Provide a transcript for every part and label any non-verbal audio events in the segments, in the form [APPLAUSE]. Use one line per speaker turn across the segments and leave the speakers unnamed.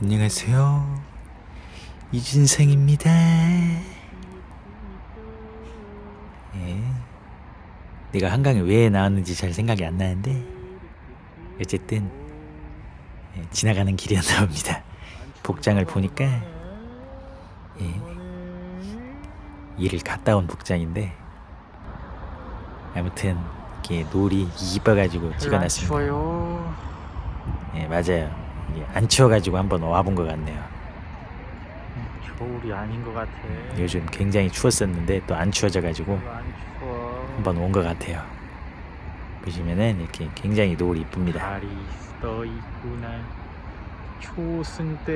안녕하세요. 이준성입니다. 예. 내가 한강에 왜 나왔는지 잘 생각이 안 나는데 어쨌든 예, 지나가는 길이었나 봅니다. 복장을 보니까 예, 일을 갔다 온 복장인데 아무튼 이렇게 놀이 이뻐가지고 찍어놨습니다.
추워요.
예, 맞아요. 이게 안 추워가지고 한번 와본 것 같네요.
겨울이 아닌 것 같아.
요즘 굉장히 추웠었는데 또 안 추워져가지고
별로 안 추워.
한번 온 것 같아요. 보시면은 이렇게 굉장히 노을이 이쁩니다.
달이 떠 있구나. 초승 때.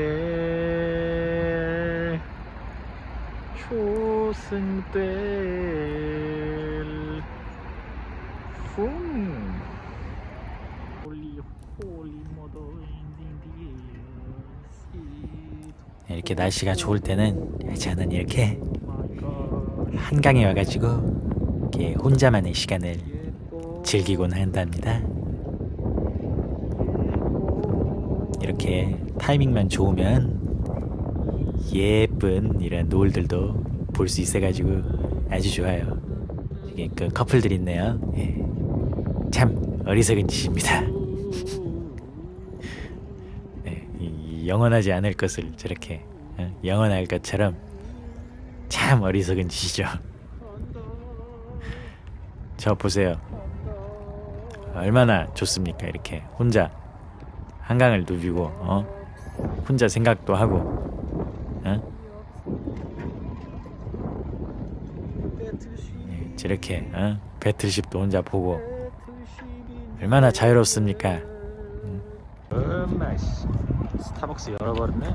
초승 때. 훔. holy holy mother 인딩
이렇게 날씨가 좋을 때는 저는 이렇게 한강에 와가지고 이렇게 혼자만의 시간을 즐기곤 한답니다. 이렇게 타이밍만 좋으면 예쁜 이런 노을들도 볼 수 있어가지고 아주 좋아요. 이게 그 커플들 있네요. 예. 참 어리석은 짓입니다. [LAUGHS] 이 영원하지 않을 것을 저렇게 어, 영원할 것처럼 참 어리석은 짓이죠. [LAUGHS] 저 보세요. 얼마나 좋습니까? 이렇게 혼자 한강을 누비고 어? 혼자 생각도 하고 어? 네, 저렇게 어? battleship도 혼자 보고 얼마나 자유롭습니까?
엄마 씨 스타벅스 열어버렸네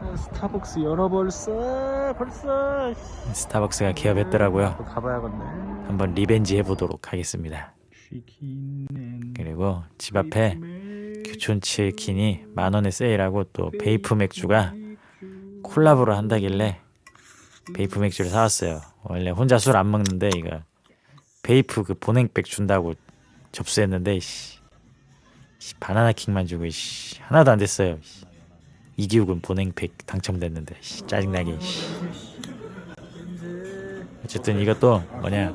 아, 스타벅스 열어버렸어 벌써 씨.
스타벅스가 개업했더라고요.
또 가봐야겠네
한번 revenge 해보도록 하겠습니다. 그리고 집 앞에 교촌 치킨이 만 원에 세일하고 또 베이프 맥주가 콜라보를 한다길래 베이프 맥주를 사왔어요. 원래 혼자 술 안 먹는데 이거 베이프 그 보냉백 준다고 접수했는데 씨, 씨, 바나나 킥만 주고 씨, 하나도 안 됐어요. 씨. 이기욱은 보냉백 당첨됐는데 씨, 짜증나게. 씨. 어쨌든 이것도 뭐냐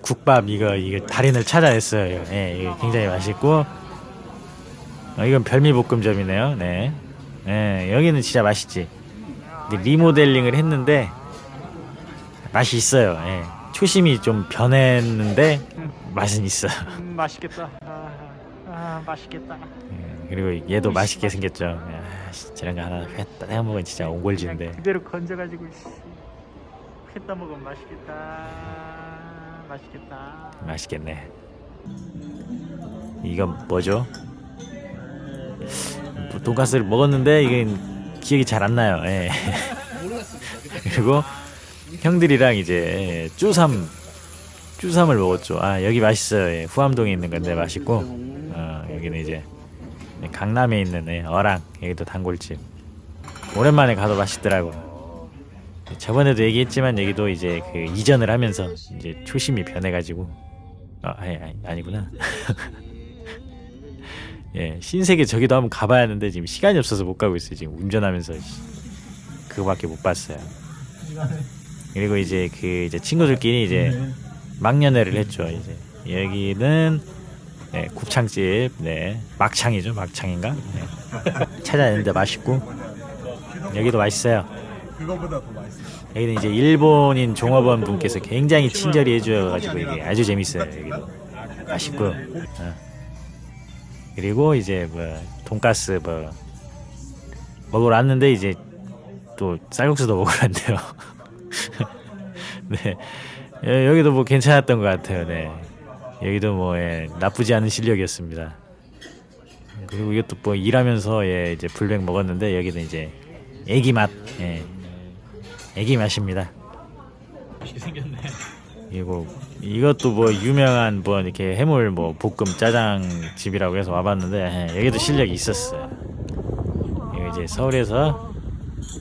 국밥 이거 이거 달인을 찾아냈어요. 예, 굉장히 맛있고 어, 이건 별미볶음점이네요. 네, 예, 여기는 진짜 맛있지. 리모델링을 했는데 맛이 있어요. 예. 초심이 좀 변했는데 맛은 있어.
음, 맛있겠다 아, 아 맛있겠다
예, 그리고 얘도 맛있게 생겼죠. 야, 씨, 저런 거 하나 했다 해 먹으면 진짜 옹골지는데.
그냥 그대로 건져가지고 씨. 했다 먹으면 맛있겠다 맛있겠다
맛있겠네. 이건 뭐죠? 뭐 돈가스를 먹었는데 이게 기억이 잘 안 나요. 예. [LAUGHS] 그리고 형들이랑 이제 쭈삼 쭈삼을 먹었죠. 아 여기 맛있어요. 예. 후암동에 있는 건데 맛있고 어, 여기는 이제 강남에 있는 예, 어랑 여기도 단골집. 오랜만에 가도 맛있더라고. 저번에도 얘기했지만 여기도 이제 그 이전을 하면서 이제 초심이 변해가지고 아 아니, 아니 아니구나 [LAUGHS] 예 신세계 저기도 한번 가봐야 하는데 지금 시간이 없어서 못 가고 있어요 지금 운전하면서 씨. 그거밖에 못 봤어요 그리고 이제 그 이제 친구들끼리 이제 막년회를 했죠 이제 여기는 네, 곱창집 네 막창이죠 막창인가 네. 찾아냈는데 맛있고 여기도 맛있어요
그거보다 더 맛있어.
여기는 이제 일본인 종업원 분께서 굉장히 친절히 해주셔가지고 이게 아주 재밌어요 여기도 맛있고 어. 그리고 이제 뭐 돈가스 뭐 먹으러 왔는데 이제 또 쌀국수도 먹으러 왔네요. [LAUGHS] 네. 여- 여기도 뭐 괜찮았던 것 같아요. 네. 여기도 뭐 예, 나쁘지 않은 실력이었습니다. 그리고 이것도 뭐 일하면서 예, 이제 불백 먹었는데 여기는 이제 애기 맛 예. 애기 맛입니다.
맛있게 [LAUGHS] 생겼네
이거 이것도 뭐 유명한 뭐 이렇게 해물 뭐 볶음 짜장 집이라고 해서 와봤는데 예, 여기도 실력이 있었어요. 이제 서울에서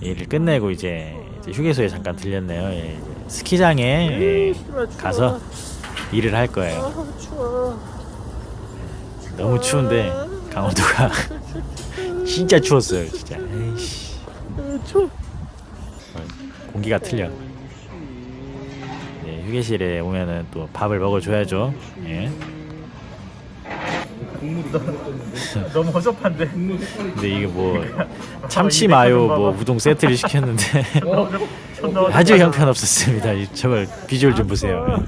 일을 끝내고 이제, 휴게소에 잠깐 들렸네요. 예, 스키장에 예, 가서 일을 할 거예요.
아
너무 추운데 강원도가 [LAUGHS] 진짜 추웠어요. 진짜. 에이씨, 공기가 틀려. 예, 휴게실에 오면은 또 밥을 먹어줘야죠. 예.
국물이 [LAUGHS] 너무 허접한데
근데 이게 뭐 참치 마요 뭐 우동 세트를 시켰는데 [LAUGHS]
존나
아주
어떡하냐.
형편 없었습니다. 이- 저걸 비주얼 좀 보세요.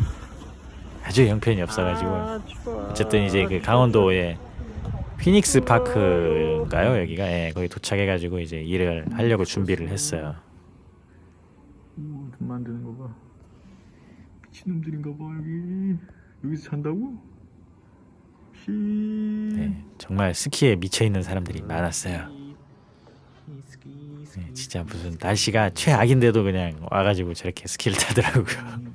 아주 형편이 없어가지고
아.
어쨌든 이제 그 강원도에 피닉스 파크인가요 여기가 예, 거기 도착해가지고 이제 일을 하려고 준비를 했어요.
만드는 거 봐. 미친놈들인가 봐 여기. 여기서 잔다고? 히.
네, 정말 스키에 미쳐 있는 사람들이 많았어요. 네. 진짜 무슨 날씨가 최악인데도 그냥 와가지고 저렇게 스키를 타더라고요.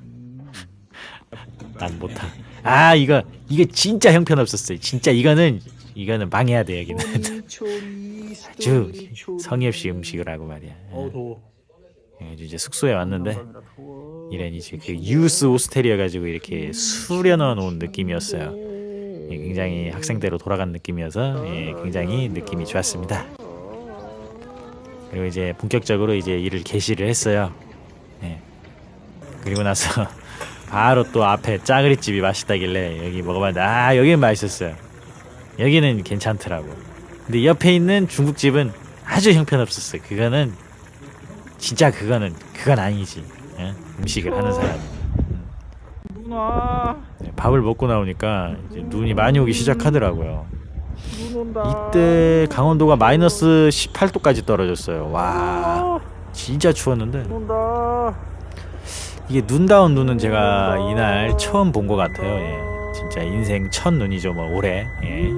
[LAUGHS] 난못 타. 아 이거 이거 진짜 형편 없었어요. 진짜 이거는 이거는 망해야 돼 여기는. [LAUGHS] 아주 성의 없이 음식을 하고 말이야.
어 더워.
그래가지고 이제 숙소에 왔는데
감사합니다. 더워.
이런 이제 그 유스 호스텔이어 가지고 이렇게 수려넣어 놓은 느낌이었어요. 예, 굉장히 학생대로 돌아간 느낌이어서 예, 굉장히 느낌이 좋았습니다. 그리고 이제 본격적으로 이제 일을 개시를 했어요. 예. 그리고 나서 [LAUGHS] 바로 또 앞에 짜그리 집이 맛있다길래 여기 먹어봤는데 아 여기는 맛있었어요. 여기는 괜찮더라고. 근데 옆에 있는 중국집은 아주 형편없었어요. 그거는 진짜 그거는 그건 아니지. 예? 음식을 하는 사람.
누나
네, 밥을 먹고 나오니까 이제 눈이 많이 오기 시작하더라고요. 이때 강원도가 마이너스 18도까지 떨어졌어요. 와, 진짜 추웠는데. 이게 눈다운 눈은 제가 이날 처음 본 것 같아요. 예. 진짜 인생 첫 눈이죠, 뭐 올해. 예.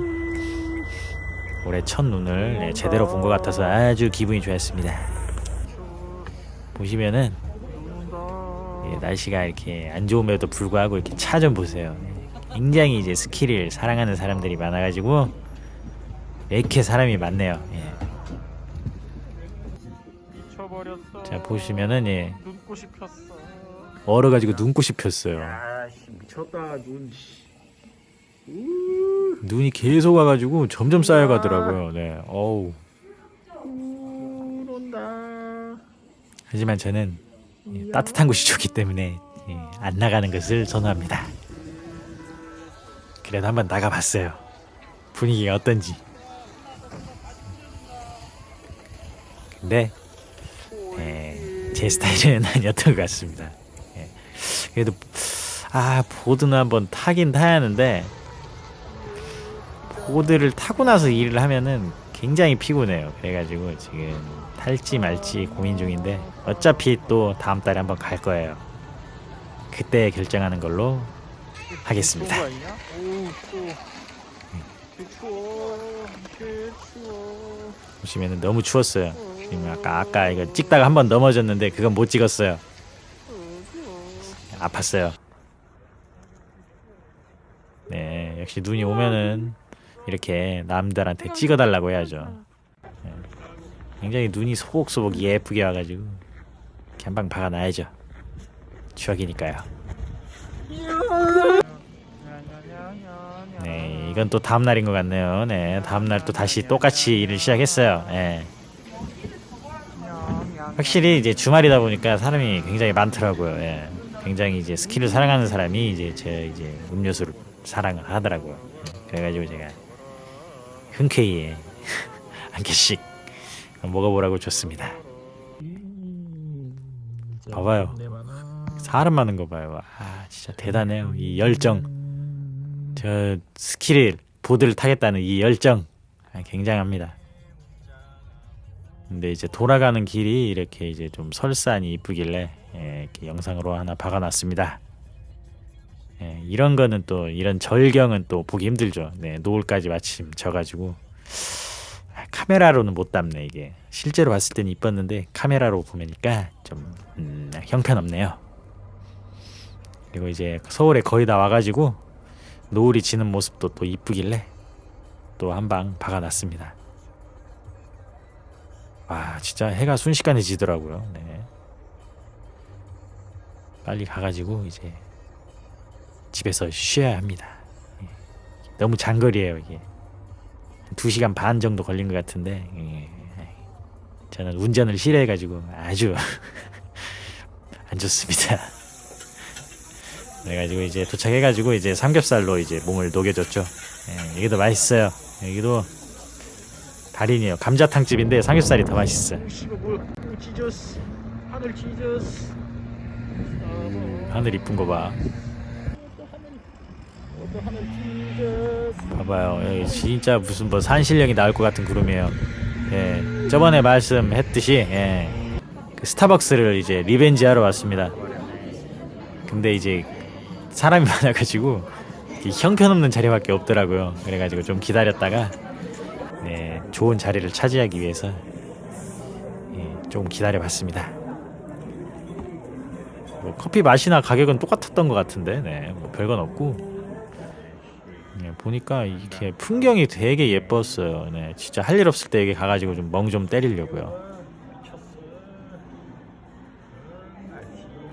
올해 첫 눈을 예, 제대로 본 것 같아서 아주 기분이 좋았습니다. 보시면은. 예, 날씨가 이렇게 안 좋음에도 불구하고 이렇게 차 좀 보세요. 예, 굉장히 이제 스키를 사랑하는 사람들이 많아가지고 이렇게 사람이 많네요. 예. 자 보시면은 예,
눈꽃이 폈어.
얼어가지고 눈꽃이 폈어요.
눈.
눈이 계속 와가지고 점점 쌓여가더라고요. 네, 어우. 하지만 저는 예, 따뜻한 곳이 좋기 때문에 예, 안 나가는 것을 선호합니다. 그래도 한번 나가봤어요. 분위기가 어떤지. 근데 예, 제 스타일은 [LAUGHS] 아니었던 것 같습니다. 예, 그래도 아 보드는 한번 타긴 타야 하는데 보드를 타고 나서 일을 하면은 굉장히 피곤해요. 그래가지고 지금 탈지 말지 고민 중인데 어차피 또 다음 달에 한번 갈 거예요. 그때 결정하는 걸로 하겠습니다. 보시면은 너무 추웠어요. 지금 아까 아까 이거 찍다가 한 번 넘어졌는데 그건 못 찍었어요. 아팠어요. 네, 역시 눈이 오면은 이렇게 남들한테 찍어달라고 해야죠. 네. 굉장히 눈이 소복소복 예쁘게 와가지고 이렇게 한방 박아놔야죠. 추억이니까요. 네, 이건 또 다음 날인 것 같네요. 네, 다음 날 또 다시 똑같이 일을 시작했어요. 네. 확실히 이제 주말이다 보니까 사람이 굉장히 많더라고요. 예. 굉장히 이제 스키를 사랑하는 사람이 이제 제 이제 음료수를 사랑을 하더라고요. 예. 그래가지고 제가 흔쾌히 [LAUGHS] 한 개씩 먹어보라고 줬습니다. 봐봐요. 사람 많은 거 봐요. 아 진짜 대단해요. 이 열정. 저 스키를 보드를 타겠다는 이 열정 아, 굉장합니다. 근데 이제 돌아가는 길이 이렇게 이제 좀 설산이 이쁘길래 예, 이렇게 영상으로 하나 박아놨습니다. 예, 이런 거는 또 이런 절경은 또 보기 힘들죠. 네, 노을까지 마침 져가지고 아, 카메라로는 못 담네 이게 실제로 봤을 때는 이뻤는데 카메라로 보니까 좀 음, 형편없네요. 그리고 이제 서울에 거의 다 와가지고 노을이 지는 모습도 또 이쁘길래 또 한 방 박아놨습니다. 와 진짜 해가 순식간에 지더라고요. 네. 빨리 가가지고 이제 집에서 쉬어야 합니다. 예. 너무 장거리예요 이게. 2시간 반 정도 걸린 것 같은데 예. 저는 운전을 싫어해가지고 아주 [LAUGHS] 안 좋습니다. [LAUGHS] 그래가지고 이제 도착해가지고 이제 삼겹살로 이제 몸을 녹여줬죠. 예, 여기도 맛있어요. 여기도 달인이에요. 감자탕 집인데 삼겹살이 더 맛있어요.
하늘 지저스. 아,
하늘 이쁜 거 봐. 봐봐요. 진짜 무슨 뭐 산신령이 나올 것 같은 구름이에요. 예, 저번에 말씀했듯이 예, 그 스타벅스를 이제 revenge 하러 왔습니다. 근데 이제 사람이 [LAUGHS] 많아가지고 이 형편없는 자리밖에 없더라고요. 그래가지고 좀 기다렸다가 네, 좋은 자리를 차지하기 위해서 예, 좀 기다려봤습니다. 뭐 커피 맛이나 가격은 똑같았던 것 같은데, 네, 뭐 별건 없고. 네, 보니까 이렇게 풍경이 되게 예뻤어요. 네, 진짜 할 일 없을 때 여기 가가지고 좀 멍 좀 때리려고요.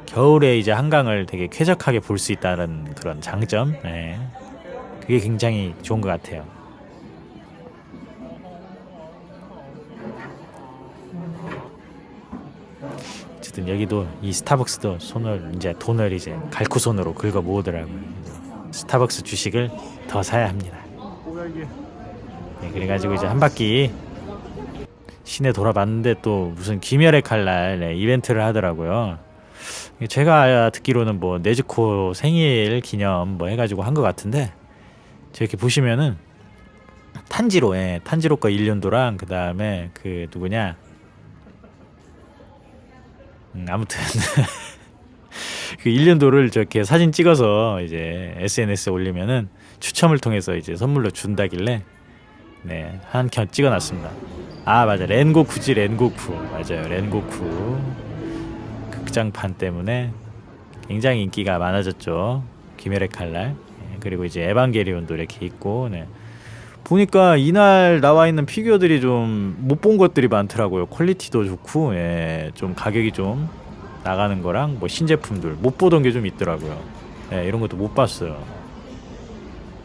겨울에 이제 한강을 되게 쾌적하게 볼 수 있다는 그런 장점, 네, 그게 굉장히 좋은 것 같아요. 어쨌든 여기도 이 스타벅스도 손을 이제 돈을 이제 갈쿠 손으로 긁어 모으더라고요. 스타벅스 주식을 더 사야 합니다. 네, 그래가지고 이제 한 바퀴 시내 돌아봤는데 또 무슨 귀멸의 칼날 네, 이벤트를 하더라고요. 제가 듣기로는 뭐 네즈코 생일 기념 뭐 해가지고 한 것 같은데 저렇게 보시면은 탄지로 예, 탄지로 거 일륜도랑 그 다음에 그 누구냐 음, 아무튼 [LAUGHS] 그 일륜도를 저렇게 사진 찍어서 이제 SNS에 올리면은 추첨을 통해서 이제 선물로 준다길래 네, 한 컷 찍어놨습니다. 아 맞아 렌고쿠지 렌고쿠 맞아요 렌고쿠 극장판 때문에 굉장히 인기가 많아졌죠. 귀멸의 칼날 예, 그리고 이제 에반게리온도 이렇게 있고 네. 보니까 이날 나와 있는 피규어들이 좀 못 본 것들이 많더라고요. quality도 좋고 예, 좀 가격이 좀 나가는 거랑 뭐 신제품들 못 보던 게 좀 있더라고요. 예, 이런 것도 못 봤어요.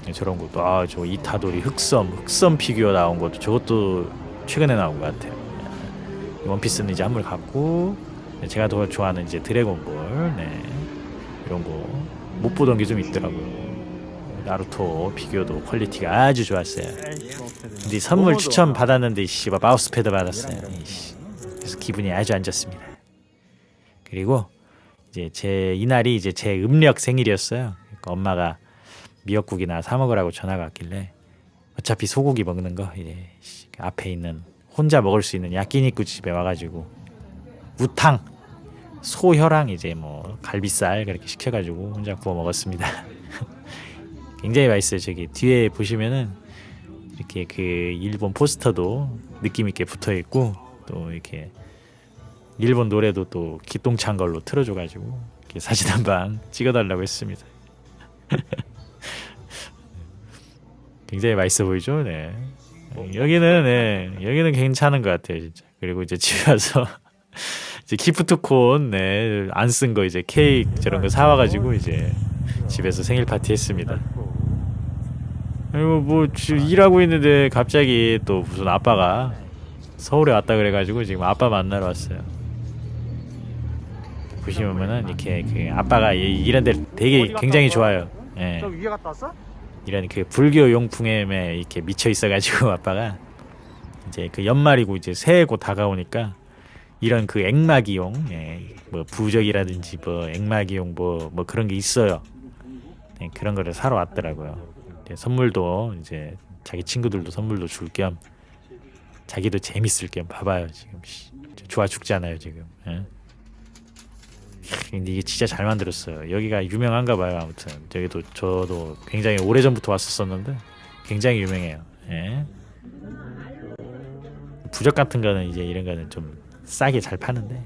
예, 저런 것도 아 저 이타도리 흑섬 흑섬 피규어 나온 것도 저것도 최근에 나온 것 같아요. 예, 원피스는 이제 한물 갔고 예, 제가 더 좋아하는 이제 드래곤볼 네, 이런 거 못 보던 게 좀 있더라고요. 나루토 피규어도 퀄리티가 아주 좋았어요. 근데 선물 추천. 받았는데 씨발 마우스 패드 받았어요. 이씨. 그래서 기분이 아주 안 좋습니다. 그리고 이제 제 이날이 이제 제 음력 생일이었어요. 그러니까 엄마가 미역국이나 사 먹으라고 전화가 왔길래 어차피 소고기 먹는 거 이제 앞에 있는 혼자 먹을 수 있는 야끼니쿠 집에 와가지고 우탕 소혀랑 이제 뭐 갈비살 그렇게 시켜가지고 혼자 구워 먹었습니다. [LAUGHS] 굉장히 맛있어요. 저기 뒤에 보시면은 이렇게 그 일본 포스터도 느낌 있게 붙어 있고 또 이렇게 일본 노래도 또 기똥찬 걸로 틀어줘가지고 사진 한 방 찍어달라고 했습니다. [LAUGHS] 굉장히 맛있어 보이죠? 네. 여기는 네, 여기는 괜찮은 것 같아요, 진짜. 그리고 이제 집에 와서 [LAUGHS] 이제 기프트콘 네, 안 쓴 거 이제 케이크 저런 거 사와가지고 이제 집에서 생일 파티 했습니다. 그리고 뭐 지금 일하고 있는데 갑자기 또 무슨 아빠가 서울에 왔다 그래가지고 지금 아빠 만나러 왔어요. 보시면은 이렇게 그 아빠가 이- 이런 데 되게 굉장히 좋아요. 예.
저 위에 갔다 왔어?
이런 그 불교 용품에 이렇게 미쳐 있어가지고 [LAUGHS] 아빠가 이제 그 연말이고 이제 새해 곧 다가오니까 이런 그 액마기용, 예, 뭐 부적이라든지 뭐 액마기용 뭐 뭐 그런 게 있어요. 네, 그런 거를 사러 왔더라고요. 선물도 이제 자기 친구들도 선물도 줄 겸 자기도 재밌을 겸 봐봐요 지금 씨, 좋아 죽잖아요 지금. 예? 근데 이게 진짜 잘 만들었어요. 여기가 유명한가 봐요. 아무튼 여기도 저도 굉장히 오래 전부터 왔었었는데 굉장히 유명해요. 예. 부적 같은 거는 이제 이런 거는 좀 싸게 잘 파는데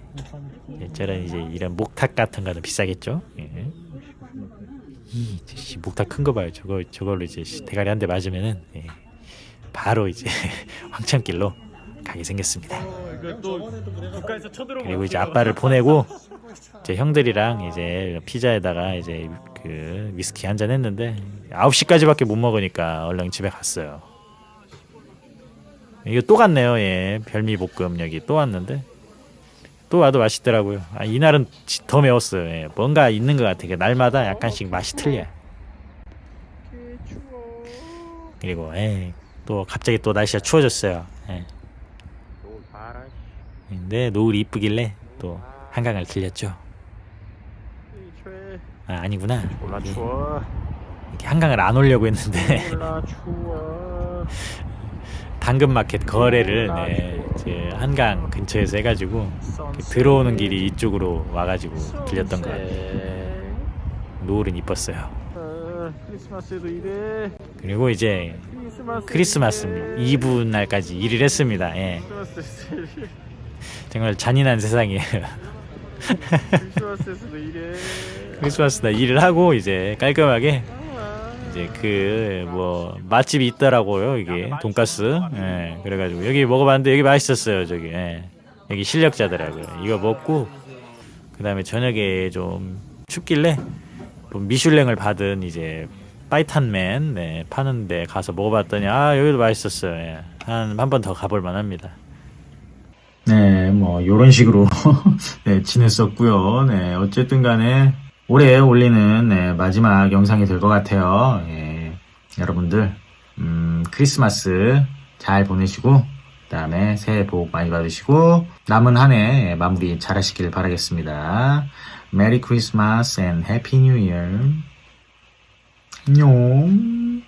예, 저런 이제 이런 목탁 같은 거는 비싸겠죠. 예. 이 씨, 목탁 큰 거 봐요. 저거 저걸로 이제 씨, 대가리 한 대 맞으면은 예, 바로 이제 [LAUGHS] 황천길로 가게 생겼습니다.
어,
그리고 이제 아빠를 보내고 이 제 형들이랑 이제 피자에다가 이제 그 위스키 한 잔 했는데 9시까지밖에 못 먹으니까 얼른 집에 갔어요. 이거 또 갔네요. 예. 별미 볶음 여기 또 왔는데 또 와도 맛있더라고요. 아, 이날은 지- 더 매웠어요. 예. 뭔가 있는 것 같아. 그 날마다 약간씩 맛이 틀려. 그리고 예. 또 갑자기 또 날씨가 추워졌어요. 예. 근데 노을이 이쁘길래 또 한강을 들렸죠. 아 아니구나. 이게- 이렇게 한강을 안 오려고 했는데 [LAUGHS] 당근마켓 거래를 네, 이제 한강 근처에서 해가지고 들어오는 길이 이쪽으로 와가지고 들렸던 것 같아요. 노을은 이뻤어요.
아,
그리고 이제
크리스마스
이브 날까지 일을 했습니다. 예. 정말 잔인한 세상이에요. [LAUGHS]
크리스마스에서도
크리스마스 날 일을 하고 이제 깔끔하게 이제 그 뭐 맛집이 있더라고요 이게. 돈가스. 예 그래가지고 여기 먹어봤는데 여기 맛있었어요 저기. 예. 여기 실력자더라고요. 이거 먹고 그 다음에 저녁에 좀 춥길래 뭐 미슐랭을 받은 이제 파이탄맨 네, 파는데 가서 먹어봤더니 아 여기도 맛있었어요. 예. 한한 번 더 가볼 만합니다 네, 뭐 요런 식으로 [LAUGHS] 네, 지냈었고요. 네, 어쨌든 간에 올해 올리는 네, 마지막 영상이 될 것 같아요. 예, 여러분들 음, 크리스마스 잘 보내시고 그 다음에 새해 복 많이 받으시고 남은 한 해 마무리 잘 하시길 바라겠습니다. Merry Christmas and Happy New Year. 안녕.